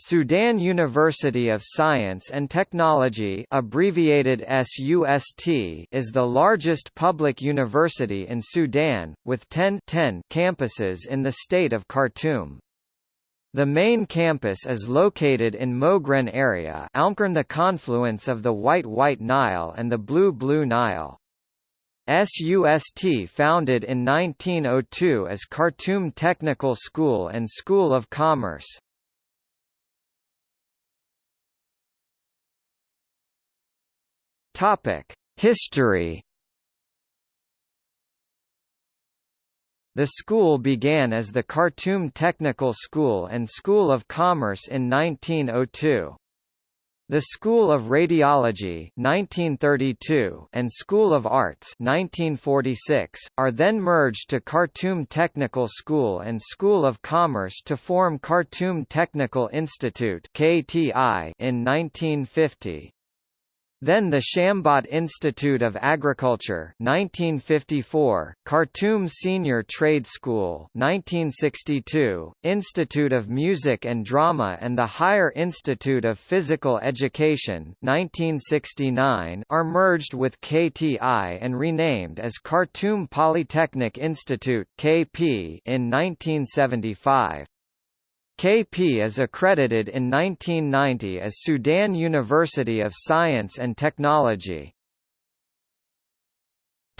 Sudan University of Science and Technology abbreviated SUST is the largest public university in Sudan, with 10, 10 campuses in the state of Khartoum. The main campus is located in Mogren area Almkern the confluence of the White-White Nile and the Blue-Blue Nile. SUST founded in 1902 as Khartoum Technical School and School of Commerce. History The school began as the Khartoum Technical School and School of Commerce in 1902. The School of Radiology 1932 and School of Arts 1946 are then merged to Khartoum Technical School and School of Commerce to form Khartoum Technical Institute (KTI) in 1950. Then the Shambat Institute of Agriculture 1954, Khartoum Senior Trade School 1962, Institute of Music and Drama and the Higher Institute of Physical Education 1969 are merged with KTI and renamed as Khartoum Polytechnic Institute KP in 1975. KP is accredited in 1990 as Sudan University of Science and Technology.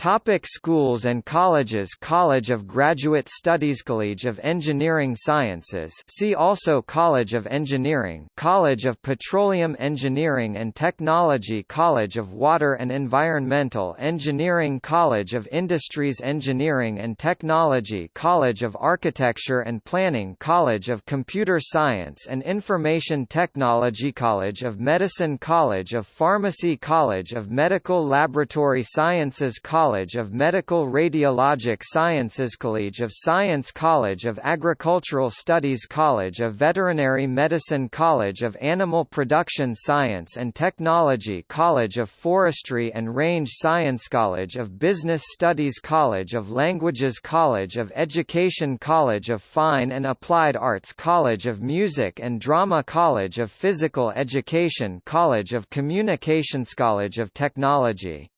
Topic schools and colleges College of Graduate Studies College of Engineering Sciences see also College of Engineering College of Petroleum Engineering and Technology College of Water and Environmental Engineering College of Industries Engineering and Technology College of Architecture and Planning College of Computer Science and Information Technology College of Medicine College of Pharmacy College of Medical Laboratory Sciences College College of Medical Radiologic Sciences College of Science College of Agricultural Studies College of Veterinary Medicine College of Animal Production Science and Technology College of Forestry and Range Science College of Business Studies College of Languages College of Education College of Fine and Applied Arts College of Music and Drama College of Physical Education College of Communications College of Technology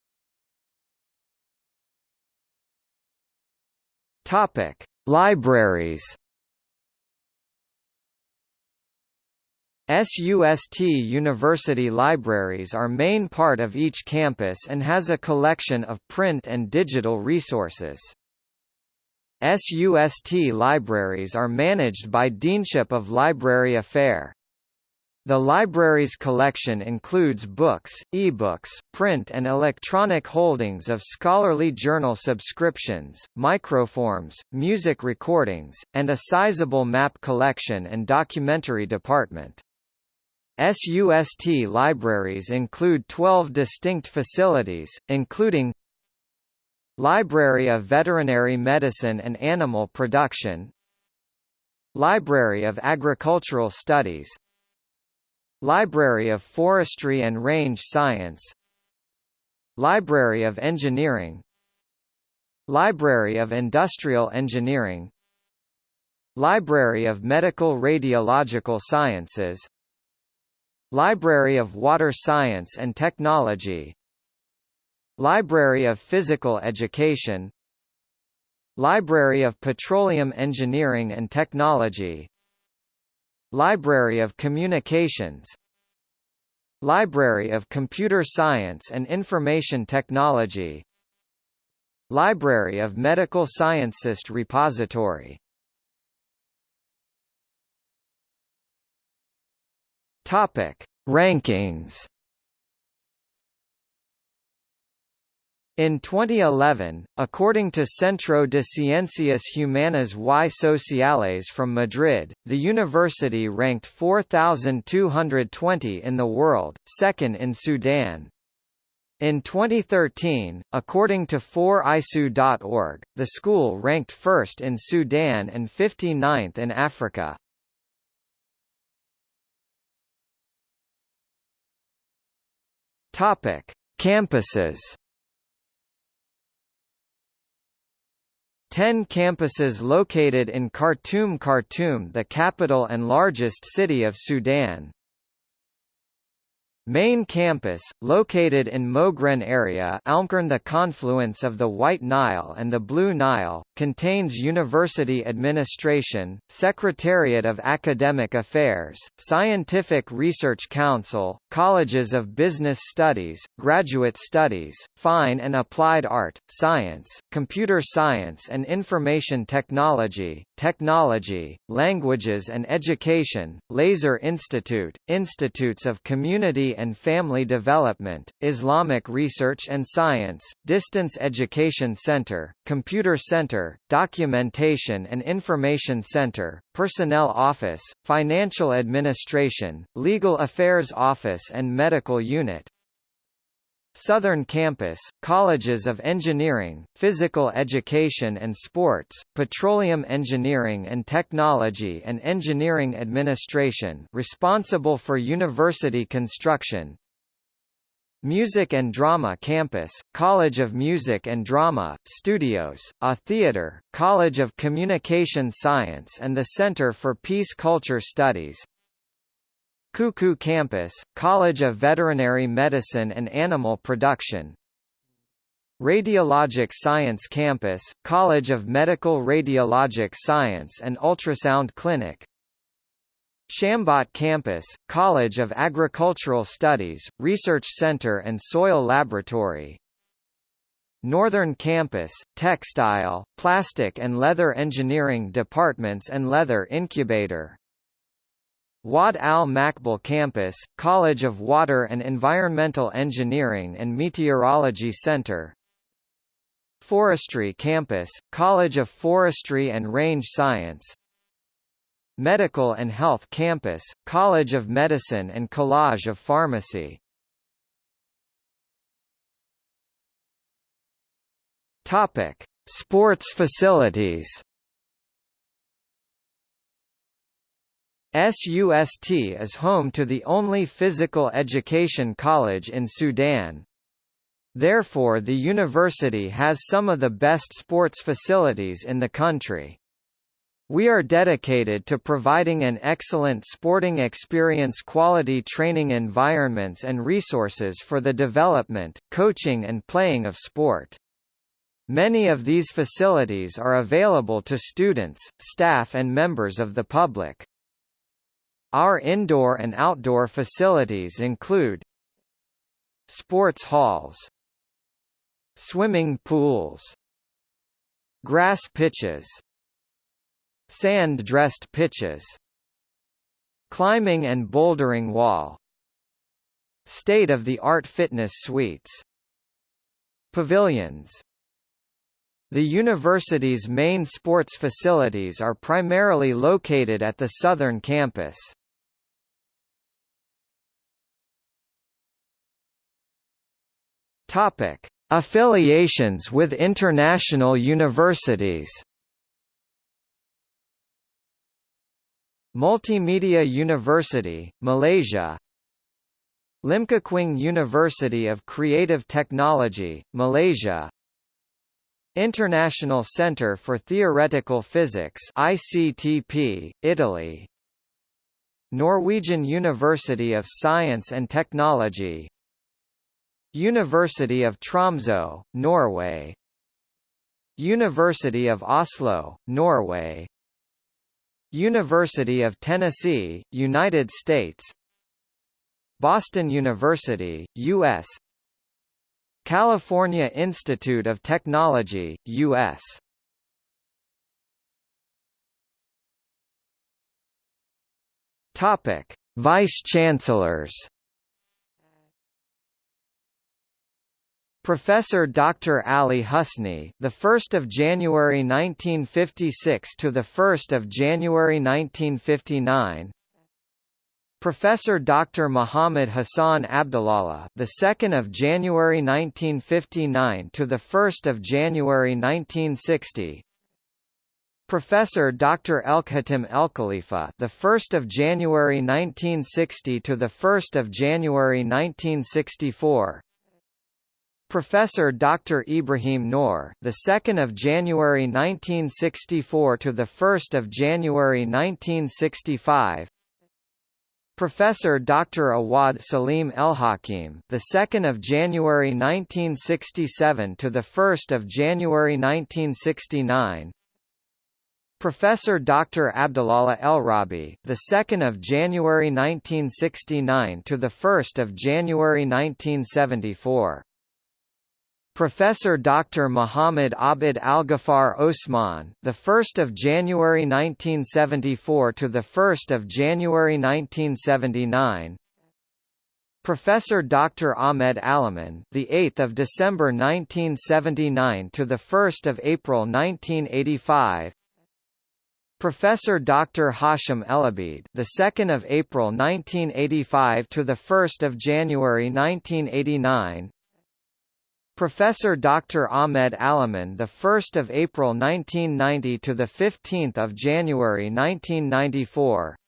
Topic: Libraries. SUST University libraries are main part of each campus and has a collection of print and digital resources. SUST libraries are managed by Deanship of Library Affair. The library's collection includes books, e-books, print and electronic holdings of scholarly journal subscriptions, microforms, music recordings, and a sizable map collection and documentary department. SUST libraries include 12 distinct facilities, including Library of Veterinary Medicine and Animal Production Library of Agricultural Studies Library of Forestry and Range Science. Library of Engineering. Library of Industrial Engineering. Library of Medical Radiological Sciences. Library of Water Science and Technology. Library of Physical Education. Library of Petroleum Engineering and Technology Library of Communications. Library of Computer Science and Information Technology. Library of Medical Sciences Repository. Topic: Rankings In 2011, according to Centro de Ciencias Humanas y Sociales from Madrid, the university ranked 4,220 in the world, second in Sudan. In 2013, according to 4isu.org, the school ranked first in Sudan and 59th in Africa. Campuses 10 campuses located in Khartoum Khartoum the capital and largest city of Sudan. Main campus, located in Mogren area Almkern the confluence of the White Nile and the Blue Nile, contains University Administration, Secretariat of Academic Affairs, Scientific Research Council, Colleges of Business Studies, Graduate Studies, Fine and Applied Art, Science, Computer Science and Information Technology, Technology, Languages and Education, Laser Institute, Institutes of Community and Family Development, Islamic Research and Science, Distance Education Center, Computer Center, Documentation and Information Center, Personnel Office, Financial Administration, Legal Affairs Office and Medical Unit. Southern Campus, Colleges of Engineering, Physical Education and Sports, Petroleum Engineering and Technology and Engineering Administration responsible for university construction, Music and Drama Campus, College of Music and Drama, Studios, a theater, College of Communication Science and the Center for Peace Culture Studies, Kuku Campus, College of Veterinary Medicine and Animal Production. Radiologic Science Campus, College of Medical Radiologic Science and Ultrasound Clinic. Shambat Campus, College of Agricultural Studies, Research Center and Soil Laboratory. Northern Campus, Textile, Plastic and Leather Engineering Departments and Leather Incubator Wad Al Makbul Campus, College of Water and Environmental Engineering and Meteorology Center. Forestry Campus, College of Forestry and Range Science. Medical and Health Campus, College of Medicine and College of Pharmacy. Sports facilities. SUST is home to the only physical education college in Sudan. Therefore the university has some of the best sports facilities in the country. We are dedicated to providing an excellent sporting experience quality training environments and resources for the development, coaching and playing of sport. Many of these facilities are available to students, staff and members of the public. Our indoor and outdoor facilities include Sports halls Swimming pools Grass pitches Sand-dressed pitches Climbing and bouldering wall State-of-the-art fitness suites Pavilions the university's main sports facilities are primarily located at the southern campus. Topic: Affiliations with international universities. Multimedia University, Malaysia. Lim-Kok-Kwing University of Creative Technology, Malaysia. International Centre for Theoretical Physics ICTP, Italy. Norwegian University of Science and Technology University of Tromsø, Norway University of Oslo, Norway University of Tennessee, United States Boston University, U.S. California Institute of Technology, U.S. Topic: Vice-Chancellors. Professor Dr. Ali Husni, the 1st of January 1956 to the 1st of January 1959. Professor Dr. Muhammad Hassan Abdullah, the 2nd of January 1959 to the 1st of January 1960. Professor Dr. Elkhatim Elkhalifa, the 1st of January 1960 to the 1st of January 1964. Professor Dr. Ibrahim Noor, the 2nd of January 1964 to the 1st of January 1965. Professor Dr. Awad Salim Elhakim, the 2nd of January 1967 to the 1st of January 1969. Professor Dr. Abdullah El-Rabi, the 2nd of January 1969 to the 1st of January 1974. Professor Dr. Muhammad Abid Al-Ghaffar Osman, the 1st of January 1974 to the 1st of January 1979. Professor Dr. Ahmed Alaman, the 8th of December 1979 to the 1st of April 1985. Professor Dr. Hashim Elabid, the 2nd of April 1985 to the 1st of January 1989. Professor Dr. Ahmed Alaman, the 1st of April 1990 to the 15th of January 1994.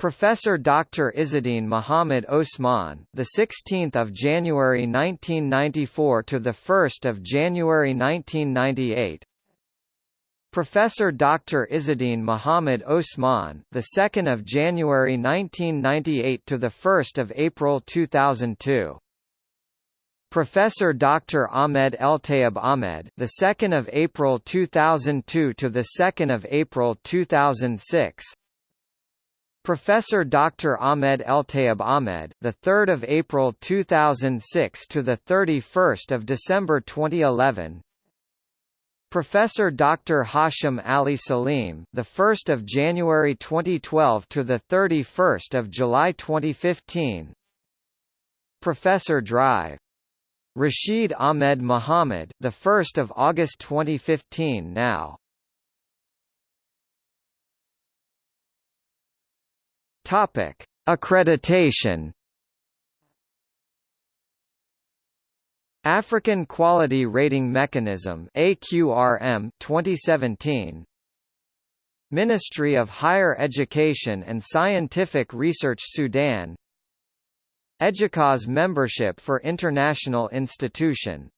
Professor Dr. Izzeddin Muhammad Osman, the 16th of January 1994 to the 1st of January 1998. Professor Dr. Izzeddin Muhammad Osman, the 2nd of January 1998 to the 1st of April 2002. Professor Dr. Ahmed Eltayeb Ahmed, the 2nd of April 2002 to the 2nd of April 2006. Professor Dr. Ahmed Eltayeb Ahmed, the 3rd of April 2006 to the 31st of December 2011. Professor Dr. Hashim Ali Salim, the 1st of January 2012 to the 31st of July 2015. Professor Drive Rashid Ahmed Muhammad, the 1st of August 2015 now. Topic: Accreditation. African Quality Rating Mechanism AQRM 2017 Ministry of Higher Education and Scientific Research Sudan EDUCAUSE membership for international institution